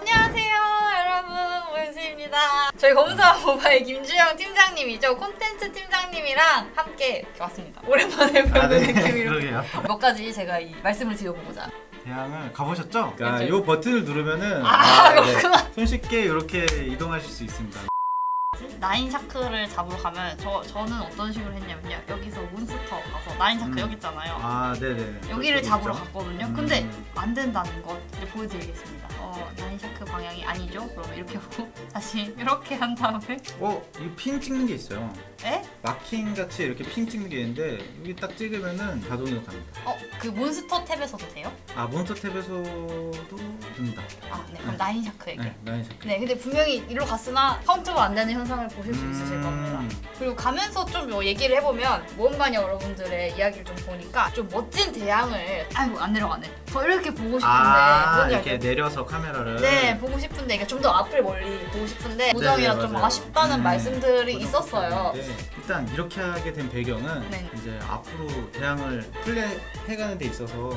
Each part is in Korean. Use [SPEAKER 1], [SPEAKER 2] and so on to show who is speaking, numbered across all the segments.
[SPEAKER 1] 안녕하세요 여러분 오연수입니다 저희 검사 모바일 김주영 팀장님이죠 콘텐츠 팀장님이랑 함께 왔습니다 오랜만에 뵙는
[SPEAKER 2] 아, 네. 그러게요.
[SPEAKER 1] 몇 가지 제가 이 말씀을 드려보고자
[SPEAKER 2] 대양을 가보셨죠? 그러니까. 이 버튼을 누르면은
[SPEAKER 1] 아,
[SPEAKER 2] 네,
[SPEAKER 1] 그렇구나.
[SPEAKER 2] 손쉽게 이렇게 이동하실 수 있습니다.
[SPEAKER 1] 나인 샤크를 잡으러 가면 저, 저는 어떤 식으로 했냐면요 여기서 몬스터 가서 나인 샤크
[SPEAKER 2] 음.
[SPEAKER 1] 여기 있잖아요
[SPEAKER 2] 아, 네네.
[SPEAKER 1] 여기를
[SPEAKER 2] 그쪽에
[SPEAKER 1] 잡으러
[SPEAKER 2] 있죠?
[SPEAKER 1] 갔거든요
[SPEAKER 2] 음.
[SPEAKER 1] 근데 안 된다는 것 보여드리겠습니다 어, 나인 샤크 방향이 아니죠? 그러면 이렇게 하고 다시 이렇게 한 다음에
[SPEAKER 2] 어, 이 핀 찍는 게 있어요.
[SPEAKER 1] 에?
[SPEAKER 2] 마킹 같이 이렇게 핀 찍는 게 있는데 여기 딱 찍으면은 자동으로 갑니다.
[SPEAKER 1] 어? 그 몬스터 탭에서도 돼요?
[SPEAKER 2] 아, 몬스터 탭에서도 됩니다.
[SPEAKER 1] 아네 그럼 나인 샤크에게
[SPEAKER 2] 네, 나인 샤크.
[SPEAKER 1] 네, 근데 분명히 이리로 갔으나 카운트가 안 되는 현상을 보실 수 있으실
[SPEAKER 2] 음.
[SPEAKER 1] 겁니다. 그리고 가면서 좀뭐 얘기를 해보면 모험가님 여러분들의 이야기를 좀 보니까 좀 멋진 대양을 아이고 안 내려가네. 더 이렇게 보고 싶은데
[SPEAKER 2] 아, 이렇게
[SPEAKER 1] 알죠?
[SPEAKER 2] 내려서 카메라 를.
[SPEAKER 1] 네, 보고 싶은데 이게 좀더 앞을 멀리 보고 싶은데 고정이라
[SPEAKER 2] 네네,
[SPEAKER 1] 좀
[SPEAKER 2] 맞아요.
[SPEAKER 1] 아쉽다는
[SPEAKER 2] 음,
[SPEAKER 1] 말씀들이 있었어요.
[SPEAKER 2] 네, 일단 이렇게 하게 된 배경은
[SPEAKER 1] 네.
[SPEAKER 2] 이제 앞으로 대양을 플레이해가는 데 있어서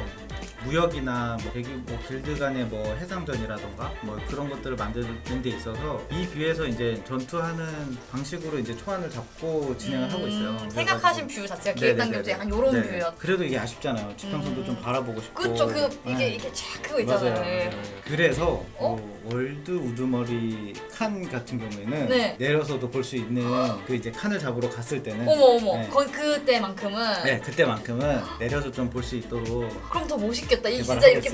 [SPEAKER 2] 무역이나 뭐 대규 뭐 길드 간의 뭐 해상전이라던가 뭐 그런 것들을 만드는 데 있어서 이 view에서 이제 전투하는 방식으로 이제 초안을 잡고 진행을 하고 있어요.
[SPEAKER 1] 음, 생각하신 view 자체가 기획단계도 약간 요런
[SPEAKER 2] 네.
[SPEAKER 1] view였.
[SPEAKER 2] 그래도 이게 아쉽잖아요. 지평선도
[SPEAKER 1] 음.
[SPEAKER 2] 좀 바라보고 싶고.
[SPEAKER 1] 그쵸, 그 이게
[SPEAKER 2] 네.
[SPEAKER 1] 이게 쫙 그거 있잖아요. 네.
[SPEAKER 2] 그래서
[SPEAKER 1] 어?
[SPEAKER 2] 뭐 월드 우두머리 칸 같은 경우에는
[SPEAKER 1] 네.
[SPEAKER 2] 내려서도 볼 수 있는 그 이제 칸을 잡으러 갔을 때는
[SPEAKER 1] 어머 어머,
[SPEAKER 2] 네.
[SPEAKER 1] 거 그때만큼은
[SPEAKER 2] 네 그때만큼은 내려서 좀 볼 수 있도록
[SPEAKER 1] 그럼 더 멋있 겠다. 이 진짜 이렇게.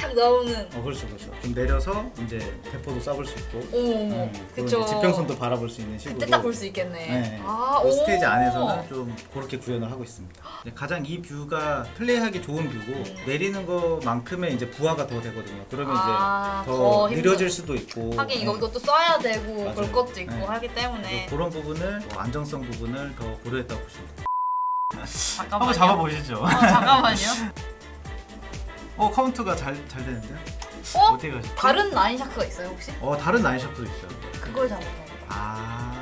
[SPEAKER 1] 팍 나오는.
[SPEAKER 2] 어 그렇죠 그렇죠. 좀 내려서 이제 대포도 쏴볼 수 있고
[SPEAKER 1] 어머,
[SPEAKER 2] 음. 이제 지평선도 바라볼 수 있는 식으로
[SPEAKER 1] 그때 딱볼수 있겠네.
[SPEAKER 2] 네.
[SPEAKER 1] 아,
[SPEAKER 2] 그
[SPEAKER 1] 오.
[SPEAKER 2] 스테이지 안에서는 좀 그렇게 구현을 하고 있습니다. 가장 이 view가 플레이하기 좋은 view고
[SPEAKER 1] 음.
[SPEAKER 2] 내리는 것만큼의 이제 부하가 더 되거든요. 그러면
[SPEAKER 1] 아,
[SPEAKER 2] 이제 더
[SPEAKER 1] 힘들-
[SPEAKER 2] 느려질 수도 있고
[SPEAKER 1] 하긴 이거
[SPEAKER 2] 네.
[SPEAKER 1] 이것도 써야 되고
[SPEAKER 2] 맞아요.
[SPEAKER 1] 그럴 것도 있고
[SPEAKER 2] 네.
[SPEAKER 1] 하기 때문에
[SPEAKER 2] 그런 부분을 뭐 안정성 부분을 더 고려했다고 보시면 돼요.
[SPEAKER 1] 잠깐만요.
[SPEAKER 2] 잡아보시죠.
[SPEAKER 1] 어, 잠깐만요.
[SPEAKER 2] 어 카운트가 잘 잘 되는데요?
[SPEAKER 1] 어?
[SPEAKER 2] 어떻게 가셨죠?
[SPEAKER 1] 다른 나인 샤크가 있어요 혹시?
[SPEAKER 2] 어 다른 나인샤크도 있어요.
[SPEAKER 1] 그걸 잡아요.
[SPEAKER 2] 아.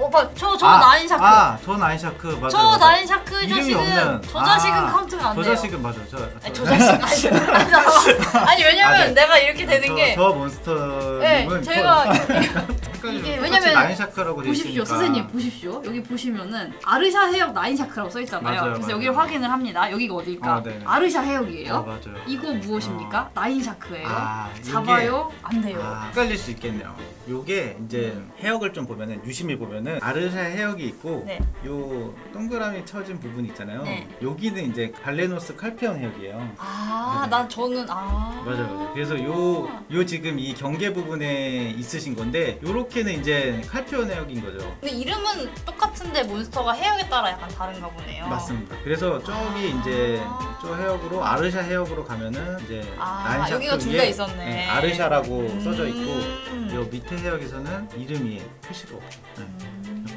[SPEAKER 1] 오빠 저 저
[SPEAKER 2] 아,
[SPEAKER 1] 나인 샤크.
[SPEAKER 2] 아, 저 나인 샤크 맞아요.
[SPEAKER 1] 저
[SPEAKER 2] 맞아요.
[SPEAKER 1] 나인 샤크
[SPEAKER 2] 이름이
[SPEAKER 1] 자식은
[SPEAKER 2] 없는.
[SPEAKER 1] 저 자식은
[SPEAKER 2] 아,
[SPEAKER 1] 카운트가
[SPEAKER 2] 안저
[SPEAKER 1] 돼요.
[SPEAKER 2] 자식은 맞아요. 저,
[SPEAKER 1] 아니,
[SPEAKER 2] 저,
[SPEAKER 1] 저 자식 아니, 왜냐면
[SPEAKER 2] 아, 네.
[SPEAKER 1] 내가 이렇게 되는
[SPEAKER 2] 저,
[SPEAKER 1] 게
[SPEAKER 2] 저 몬스터님은
[SPEAKER 1] 네, 제가. 이게 왜냐면
[SPEAKER 2] 나인 샤크라고 돼
[SPEAKER 1] 보십시오. 선생님 보십시오 여기 보시면은 아르샤 해역 나인 샤크라고 써 있잖아요.
[SPEAKER 2] 맞아요,
[SPEAKER 1] 그래서
[SPEAKER 2] 맞아요.
[SPEAKER 1] 여기를 확인을 합니다. 여기가 어디일까?
[SPEAKER 2] 어, 네네.
[SPEAKER 1] 아르샤 해역이에요.
[SPEAKER 2] 어, 맞아요.
[SPEAKER 1] 이거 무엇입니까? 나인 샤크예요.
[SPEAKER 2] 아,
[SPEAKER 1] 잡아요? 안 돼요.
[SPEAKER 2] 아, 헷갈릴 수 있겠네요. 요게 이제 해역을 좀 보면은 유심히 보면은 아르샤 해역이 있고
[SPEAKER 1] 네.
[SPEAKER 2] 요 동그라미 쳐진 부분 있잖아요.
[SPEAKER 1] 네.
[SPEAKER 2] 여기는 이제 발레노스 칼피온 해역이에요.
[SPEAKER 1] 아,
[SPEAKER 2] 네네.
[SPEAKER 1] 난 저는 아.
[SPEAKER 2] 맞아요, 맞아요. 그래서 요, 요 지금 이 경계 부분에 있으신 건데, 요렇게는 이제 칼피온 해역인 거죠.
[SPEAKER 1] 근데 이름은 똑같은데 몬스터가 해역에 따라 약간 다른가 보네요.
[SPEAKER 2] 맞습니다. 그래서 저기
[SPEAKER 1] 아.
[SPEAKER 2] 이제 저 해역으로 아르샤 해역으로 가면은 이제
[SPEAKER 1] 아, 여기가 둘다
[SPEAKER 2] 위에
[SPEAKER 1] 있었네.
[SPEAKER 2] 네, 아르샤라고
[SPEAKER 1] 음.
[SPEAKER 2] 써져 있고 요 밑에 해역에서는 이름 이 표시가 없죠. 네.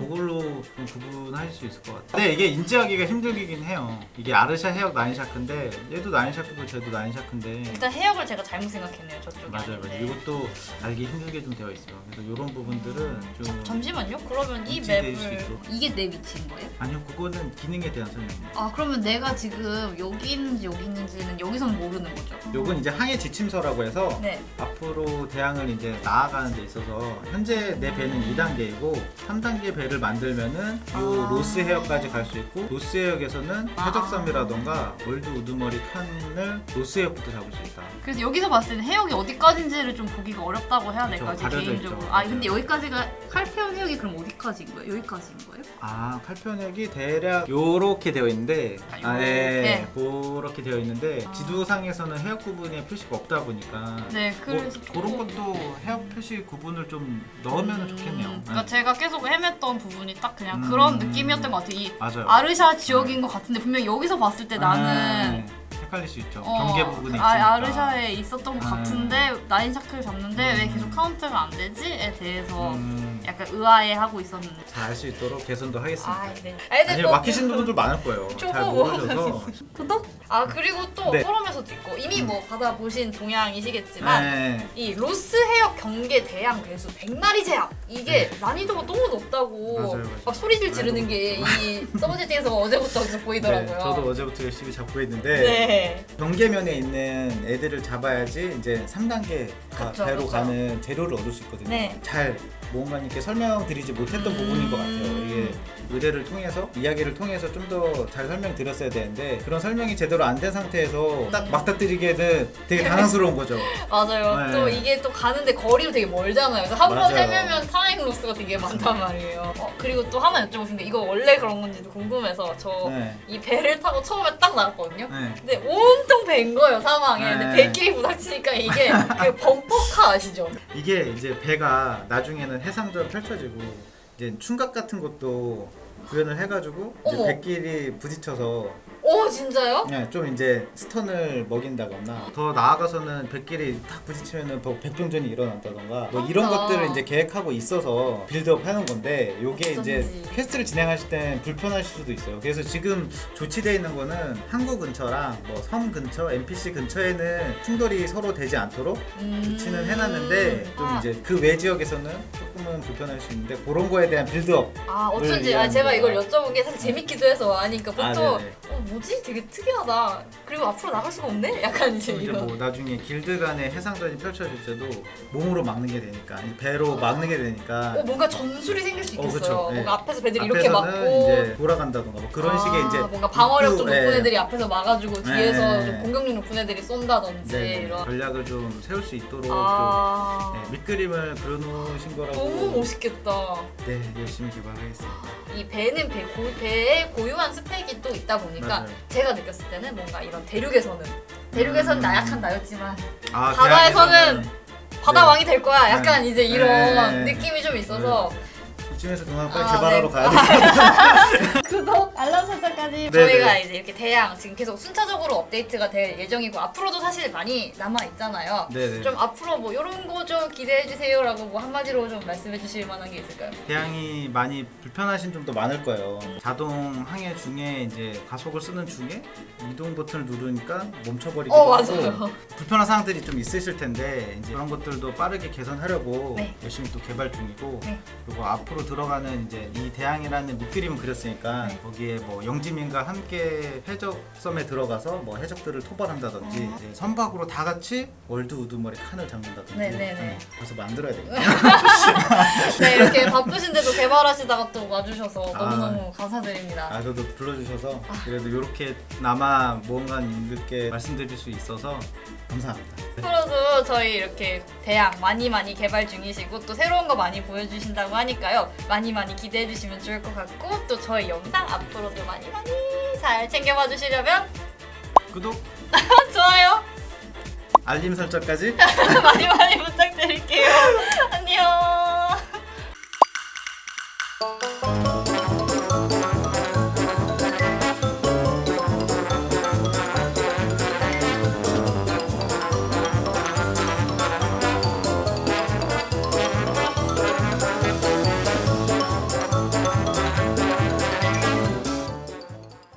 [SPEAKER 1] 음.
[SPEAKER 2] 그걸로 좀 구분할 수 있을 것 같아요. 근데 이게 인지하기가 힘들긴 해요. 이게 아르샤 해역 나인샤크인데 얘도 나인샤크고 쟤도 나인샤크인데
[SPEAKER 1] 일단 해역을 제가 잘못 생각했네요. 저쪽에.
[SPEAKER 2] 맞아요. 맞아요. 이것도 알기 힘들게 좀 되어 있어요. 그래서 이런 부분들은 좀
[SPEAKER 1] 잠시만요. 그러면 이 맵을. 이게 내 위치인 거예요?
[SPEAKER 2] 아니요, 그거는 기능에 대한 설명입니다.
[SPEAKER 1] 아 그러면 내가 지금 여기 있는지 여기 있는지는 여기서는 모르는 거죠?
[SPEAKER 2] 요건 이제 항해 지침서라고 해서
[SPEAKER 1] 네.
[SPEAKER 2] 앞으로 대양을 이제 나아가는 데 있어서 현재 내 배는 2단계이고 3단계 배를 만들면은 요
[SPEAKER 1] 아.
[SPEAKER 2] 로스 해역까지 갈 수 있고 로스 해역에서는
[SPEAKER 1] 아.
[SPEAKER 2] 해적섬이라던가 월드 우두머리 칸을 로스 해역부터 잡을 수 있다.
[SPEAKER 1] 그래서 여기서 봤을 때는 해역이 어디까지인지를 좀 보기가 어렵다고 해야
[SPEAKER 2] 그쵸,
[SPEAKER 1] 될까 지
[SPEAKER 2] 가려져
[SPEAKER 1] 개인적으로.
[SPEAKER 2] 있죠.
[SPEAKER 1] 아 근데 여기까지가 칼페온 해역이 그럼 어디까지인 거예요? 여기까지인 거예요?
[SPEAKER 2] 아 칼페온 해역이 대략 요렇게 되어 있는데
[SPEAKER 1] 아,
[SPEAKER 2] 아, 예,
[SPEAKER 1] 요렇게.
[SPEAKER 2] 그렇게 되어 있는데
[SPEAKER 1] 아.
[SPEAKER 2] 지도상에서는 해역 구분에 표시가 없다 보니까
[SPEAKER 1] 네
[SPEAKER 2] 뭐,
[SPEAKER 1] 그래서
[SPEAKER 2] 그런
[SPEAKER 1] 조금-
[SPEAKER 2] 것도 해역 표시 구분을 좀 넣으면
[SPEAKER 1] 음,
[SPEAKER 2] 좋겠네요.
[SPEAKER 1] 그러니까
[SPEAKER 2] 네.
[SPEAKER 1] 제가 계속 헤맸던 부분이 딱 그냥
[SPEAKER 2] 음.
[SPEAKER 1] 그런 느낌이었던 것 같아요. 이
[SPEAKER 2] 맞아요.
[SPEAKER 1] 아르샤 지역인 것 같은데 분명 히 여기서 봤을 때 나는
[SPEAKER 2] 아, 헷갈릴 수 있죠.
[SPEAKER 1] 어,
[SPEAKER 2] 경계 부분에
[SPEAKER 1] 아,
[SPEAKER 2] 있으니까.
[SPEAKER 1] 아 르샤에 있었던 것
[SPEAKER 2] 음.
[SPEAKER 1] 같은데 나인 샤크를 잡는데 왜
[SPEAKER 2] 음.
[SPEAKER 1] 계속 카운트가 안 되지?에 대해서
[SPEAKER 2] 음,
[SPEAKER 1] 약간 의아해하고 있었는데.
[SPEAKER 2] 잘 알 수 있도록 개선도 하겠습니다.
[SPEAKER 1] 아, 네. 아,
[SPEAKER 2] 아니
[SPEAKER 1] 또
[SPEAKER 2] 맡기신 분들 많을 거예요.
[SPEAKER 1] 잘뭐
[SPEAKER 2] 모르셔서.
[SPEAKER 1] 구독? 아 그리고 또
[SPEAKER 2] 네.
[SPEAKER 1] 포럼에서도 있고 이미 뭐 받아보신 동향이시겠지만
[SPEAKER 2] 네.
[SPEAKER 1] 이 로스 헤어 경계 대양 배수 100마리 제압 이게 난이도가 너무 높다고
[SPEAKER 2] 맞아요, 맞아요.
[SPEAKER 1] 막 소리질 지르는 게 이 서브제팅에서 어제부터 계속 보이더라고요.
[SPEAKER 2] 네, 저도 어제부터 열심히 잡고 있는데
[SPEAKER 1] 네.
[SPEAKER 2] 경계면에 있는 애들을 잡아야지 이제 3단계
[SPEAKER 1] 그쵸,
[SPEAKER 2] 배로
[SPEAKER 1] 그쵸.
[SPEAKER 2] 가는 재료를 얻을 수 있거든요.
[SPEAKER 1] 네.
[SPEAKER 2] 잘 모험가님께 설명드리지 못했던
[SPEAKER 1] 음.
[SPEAKER 2] 부분인 것 같아요. 이게 의뢰를 통해서 이야기를 통해서 좀 더 잘 설명드렸어야 되는데 그런 설명이 제대로 안 된 상태에서 딱 맞닥뜨리기에는 되게 당황스러운 거죠.
[SPEAKER 1] 맞아요.
[SPEAKER 2] 네.
[SPEAKER 1] 또 이게 또 가는데 거리도 되게 멀잖아요. 그래서 한 번. 헤매면 time loss가 되게 많단 말이에요. 어, 그리고 또 하나 여쭤보신 게 이거 원래 그런 건지도 궁금해서 저이
[SPEAKER 2] 네.
[SPEAKER 1] 배를 타고 처음에 딱 나갔거든요.
[SPEAKER 2] 네.
[SPEAKER 1] 근데 온통 밴 거예요 사방에. 근데
[SPEAKER 2] 네.
[SPEAKER 1] 배끼리 부닥치니까 이게 그 범퍼카 아시죠?
[SPEAKER 2] 이게 이제 배가 나중에는 해상도로 펼쳐지고 이제 충각 같은 것도 구현을 해가지고 이제
[SPEAKER 1] 어머.
[SPEAKER 2] 배끼리 부딪혀서
[SPEAKER 1] 오 진짜요?
[SPEAKER 2] 네, 좀 이제 stun을 먹인다거나 더 나아가서는 배끼리 딱 부딪히면은 더 백병전이 일어난다던가 뭐 이런
[SPEAKER 1] 맞다.
[SPEAKER 2] 것들을 이제 계획하고 있어서 build up 하는 건데 요게 이제
[SPEAKER 1] 어쩐지.
[SPEAKER 2] quest를 진행하실 땐 불편하실 수도 있어요. 그래서 지금 조치되어 있는 거는 항구 근처랑 뭐 섬 근처, NPC 근처에는 충돌이 서로 되지 않도록
[SPEAKER 1] 음...
[SPEAKER 2] 조치는 해놨는데 좀
[SPEAKER 1] 아,
[SPEAKER 2] 이제 그 외 지역에서는 조금은 불편할 수 있는데 그런 거에 대한 빌드업
[SPEAKER 1] 아 어쩐지 아, 제가 이걸
[SPEAKER 2] 거야.
[SPEAKER 1] 여쭤본 게 사실 재밌기도 해서 아니까
[SPEAKER 2] 아,
[SPEAKER 1] 보통
[SPEAKER 2] 네네.
[SPEAKER 1] 어 뭐지 되게 특이하다 그리고 앞으로 나갈 수가 없네 약간 이제 이런
[SPEAKER 2] 뭐 나중에 길드 간의 해상전이 펼쳐질 때도 몸으로 막는 게 되니까 배로 막는 게 되니까
[SPEAKER 1] 어 뭔가 전술이 생길 수
[SPEAKER 2] 어,
[SPEAKER 1] 있겠어요.
[SPEAKER 2] 네.
[SPEAKER 1] 뭔가 앞에서 배들이 이렇게 막고
[SPEAKER 2] 이제 돌아간다던가 뭐 그런
[SPEAKER 1] 아,
[SPEAKER 2] 식의 이제
[SPEAKER 1] 뭔가 방어력 좀
[SPEAKER 2] 입구,
[SPEAKER 1] 높은
[SPEAKER 2] 예.
[SPEAKER 1] 애들이 앞에서 막아주고
[SPEAKER 2] 네.
[SPEAKER 1] 뒤에서 좀 공격력 높은 애들이 쏜다든지
[SPEAKER 2] 네,
[SPEAKER 1] 이런
[SPEAKER 2] 전략을 좀 세울 수 있도록 아좀 네, 밑그림을 그려놓으신 거라고
[SPEAKER 1] 너무 멋있겠다
[SPEAKER 2] 네 열심히 개발하겠습니다.
[SPEAKER 1] 이 배는 배, 고, 배에 고유한 스펙이 또 있다 보니까
[SPEAKER 2] 맞아요.
[SPEAKER 1] 제가 느꼈을 때는 뭔가 이런 대륙에서는 대륙에서는
[SPEAKER 2] 음.
[SPEAKER 1] 나약한 나였지만
[SPEAKER 2] 아,
[SPEAKER 1] 바다에서는 바다
[SPEAKER 2] 네.
[SPEAKER 1] 왕이 될 거야 약간
[SPEAKER 2] 네.
[SPEAKER 1] 이제 이런
[SPEAKER 2] 네.
[SPEAKER 1] 느낌이 좀 있어서
[SPEAKER 2] 이쯤에서 그만 빨리
[SPEAKER 1] 아,
[SPEAKER 2] 개발하러
[SPEAKER 1] 네.
[SPEAKER 2] 가야 돼.
[SPEAKER 1] 구독 알람 설정까지
[SPEAKER 2] 네,
[SPEAKER 1] 저희가
[SPEAKER 2] 네.
[SPEAKER 1] 이제 이렇게 대양 지금 계속 순차적으로 업데이트가 될 예정이고 앞으로도 사실 많이 남아 있잖아요.
[SPEAKER 2] 네네.
[SPEAKER 1] 좀 앞으로 뭐 이런 거 좀 기대해 주세요라고 뭐 한마디로 좀 말씀해 주실 만한 게 있을까요?
[SPEAKER 2] 대양이 많이 불편하신 점도 많을 거예요. 자동 항해 중에 이제 가속을 쓰는 중에 이동 버튼을 누르니까 멈춰버리기도
[SPEAKER 1] 어
[SPEAKER 2] 하고
[SPEAKER 1] 맞아요.
[SPEAKER 2] 불편한 사항들이 좀 있으실 텐데 이제 그런 것들도 빠르게 개선하려고
[SPEAKER 1] 네.
[SPEAKER 2] 열심히 또 개발 중이고
[SPEAKER 1] 네.
[SPEAKER 2] 그리고 앞으로 들어가는 이제 이 대양이라는 밑그림을 그렸으니까
[SPEAKER 1] 네.
[SPEAKER 2] 거기에 뭐 영지민과 함께 해적섬에 들어가서 뭐 해적들을 토벌한다든지
[SPEAKER 1] 어.
[SPEAKER 2] 이제 선박으로 다 같이 월드 우두머리 칸을 잡는다든지
[SPEAKER 1] 네네네.
[SPEAKER 2] 그래서 만들어야 되겠다.
[SPEAKER 1] 네 이렇게 바쁘신데도 개발하시다가 또 와주셔서
[SPEAKER 2] 아.
[SPEAKER 1] 너무너무 감사드립니다.
[SPEAKER 2] 아 저도 불러주셔서 그래도 이렇게 남아 모험가님들께 말씀드릴 수 있어서 감사합니다.
[SPEAKER 1] 앞으로도 저희 이렇게 대학 많이 많이 개발 중이시고 또 새로운 거 많이 보여주신다고 하니까요. 많이 많이 기대해 주시면 좋을 것 같고 또 저희 영상 앞으로도 많이 많이 잘 챙겨봐 주시려면
[SPEAKER 2] 구독!
[SPEAKER 1] 좋아요!
[SPEAKER 2] 알림 설정까지
[SPEAKER 1] 많이 많이 부탁드릴게요. 안녕!